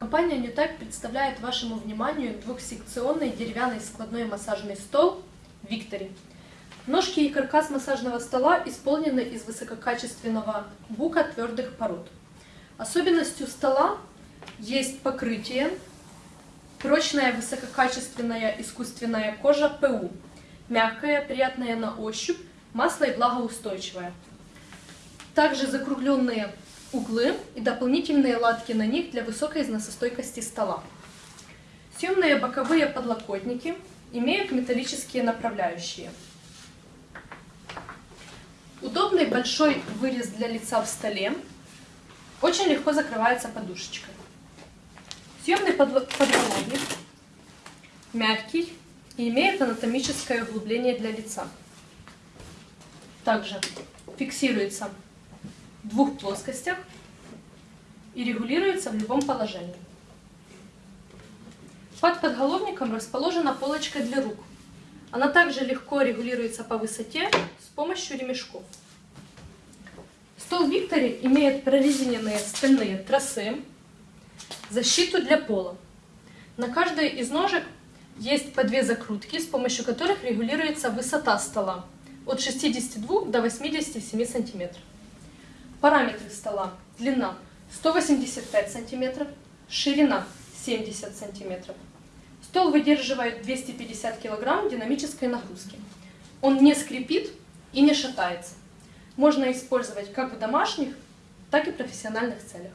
Компания Newtype представляет вашему вниманию двухсекционный деревянный складной массажный стол Victory. Ножки и каркас массажного стола исполнены из высококачественного бука твердых пород. Особенностью стола есть покрытие, прочная высококачественная искусственная кожа ПУ, мягкая, приятная на ощупь, масло и влагоустойчивая. Также закругленные углы и дополнительные латки на них для высокой износостойкости стола. Съемные боковые подлокотники имеют металлические направляющие. Удобный большой вырез для лица в столе. Очень легко закрывается подушечкой. Съемный подголовник мягкий и имеет анатомическое углубление для лица. Также фиксируется двух плоскостях и регулируется в любом положении. Под подголовником расположена полочка для рук. Она также легко регулируется по высоте с помощью ремешков. Стол Виктори имеет прорезиненные стальные тросы, защиту для пола. На каждой из ножек есть по две закрутки, с помощью которых регулируется высота стола от 62 до 87 сантиметров. Параметры стола. Длина 185 сантиметров, ширина 70 сантиметров. Стол выдерживает 250 килограмм динамической нагрузки. Он не скрипит и не шатается. Можно использовать как в домашних, так и профессиональных целях.